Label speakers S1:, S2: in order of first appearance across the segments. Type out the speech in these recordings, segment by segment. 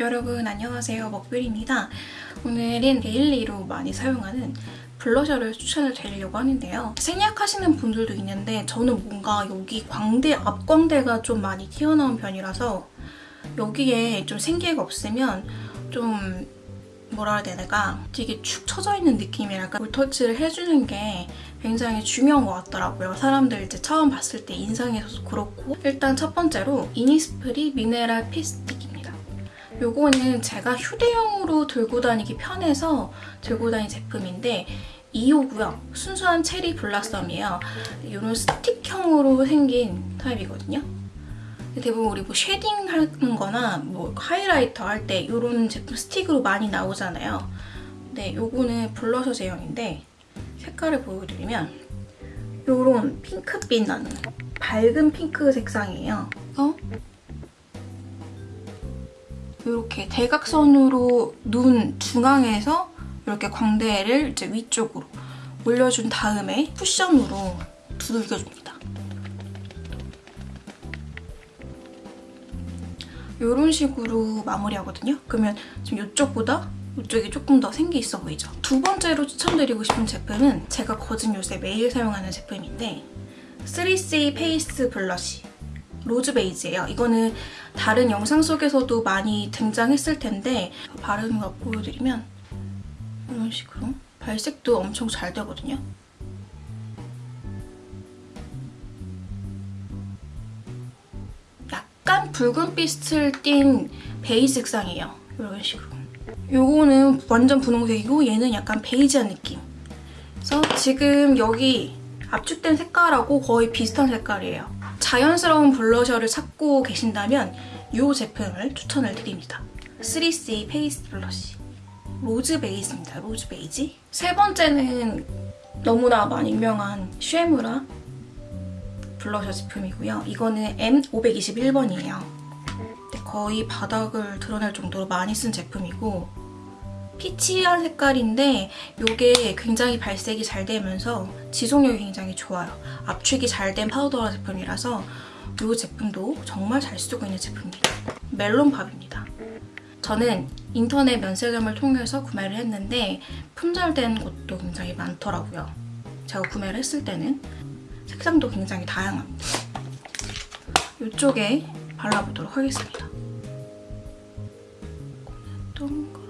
S1: 여러분 안녕하세요 먹빌입니다 오늘은 daily로 많이 사용하는 블러셔를 추천을 드리려고 하는데요 생략하시는 분들도 있는데 저는 뭔가 여기 광대, 앞광대가 좀 많이 튀어나온 편이라서 여기에 좀 생기가 없으면 좀 뭐라 해야 되나 되게 축 처져 있는 느낌이랄까 볼터치를 해주는 게 굉장히 중요한 것 같더라고요. 사람들 이제 처음 봤을 때 인상에서도 그렇고 일단 첫 번째로 이니스프리 미네랄 피스틱입니다. 요거는 제가 휴대용으로 들고 다니기 편해서 들고 다닌 제품인데 2호고요. 순수한 cherry blossom이에요. 이런 스틱형으로 생긴 타입이거든요. 대부분 우리 뭐 shading 하는 거나 뭐 하이라이터 할 때 이런 제품 스틱으로 많이 나오잖아요. 근데 요거는 블러셔 제형인데 색깔을 보여드리면 요런 핑크빛 나는 밝은 핑크 색상이에요. 어? 이렇게 대각선으로 눈 중앙에서 이렇게 광대를 이제 위쪽으로 올려준 다음에 쿠션으로 두들겨줍니다. 이런 식으로 마무리하거든요. 그러면 지금 이쪽보다 이쪽이 조금 더 생기 있어 보이죠? 두 번째로 추천드리고 싶은 제품은 제가 거진 요새 매일 사용하는 제품인데 3C 페이스 블러쉬 로즈 베이지예요. 이거는 다른 영상 속에서도 많이 등장했을 텐데 바르는 거 보여드리면 이런 식으로 발색도 엄청 잘 되거든요. 약간 붉은빛을 띤 베이지 색상이에요. 이런 식으로. 요거는 완전 분홍색이고 얘는 약간 베이지한 느낌. 그래서 지금 여기 압축된 색깔하고 거의 비슷한 색깔이에요. 자연스러운 blusher를 찾고 계신다면 이 제품을 추천을 드립니다. 3C 페이스 블러쉬. 로즈 베이지입니다. 로즈 베이지. 세 번째는 너무나 많이 유명한 쉐무라 블러셔 제품이고요. 이거는 M521번이에요. 거의 바닥을 드러낼 정도로 많이 쓴 제품이고 peach한 색깔인데 이게 굉장히 발색이 잘 되면서 지속력이 굉장히 좋아요. 압축이 잘 된 파우더 제품이라서 이 제품도 정말 잘 쓰고 있는 제품입니다. 멜론팝입니다. 저는 인터넷 면세점을 통해서 구매를 했는데 품절된 곳도 굉장히 많더라고요. 제가 구매를 했을 때는 색상도 굉장히 다양합니다. 이쪽에 발라보도록 하겠습니다. 동그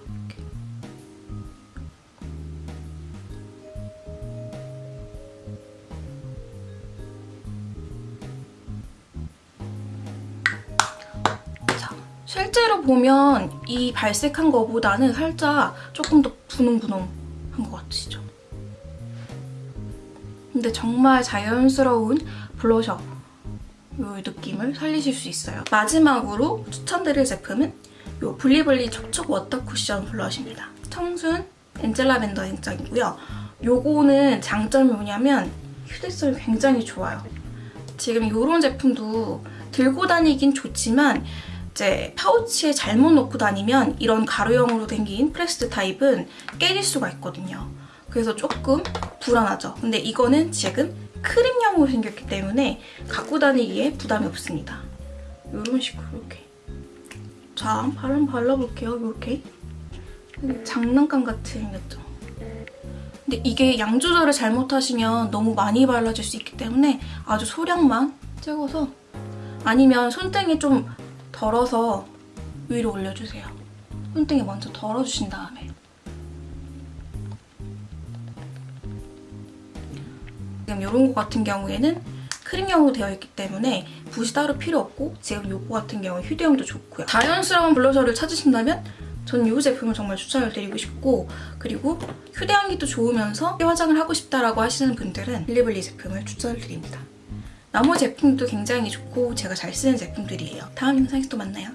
S1: 실제로 보면 이 발색한 거보다는 살짝 조금 더 분홍분홍한 것 같으시죠? 근데 정말 자연스러운 블러셔 이 느낌을 살리실 수 있어요. 마지막으로 추천드릴 제품은 이 블리블리 촉촉 워터 쿠션 blusher입니다. 청순 엔젤 라벤더 색상이고요. 요거는 장점이 뭐냐면 휴대성이 굉장히 좋아요. 지금 이런 제품도 들고 다니긴 좋지만 이제 파우치에 잘못 넣고 다니면 이런 가루형으로 생긴 pressed 타입은 깨질 수가 있거든요. 그래서 조금 불안하죠. 근데 이거는 지금 크림형으로 생겼기 때문에 갖고 다니기에 부담이 없습니다. 이런 식으로 이렇게. 자, 바람 발라볼게요. 이렇게. 장난감 같이 생겼죠? 근데 이게 양 조절을 잘못하시면 너무 많이 발라질 수 있기 때문에 아주 소량만 찍어서 아니면 손등이 좀 덜어서 위로 올려주세요. 손등에 먼저 덜어주신 다음에 지금 이런 거 같은 경우에는 크림형으로 되어 있기 때문에 붓이 따로 필요 없고 지금 이거 같은 경우는 휴대용도 좋고요. 자연스러운 블러셔를 찾으신다면 저는 이 제품을 정말 추천을 드리고 싶고 그리고 휴대하기도 좋으면서 화장을 하고 싶다라고 하시는 분들은 빌리블리 제품을 추천을 드립니다. 나머지 제품도 굉장히 좋고 제가 잘 쓰는 제품들이에요. 다음 영상에서 또 만나요.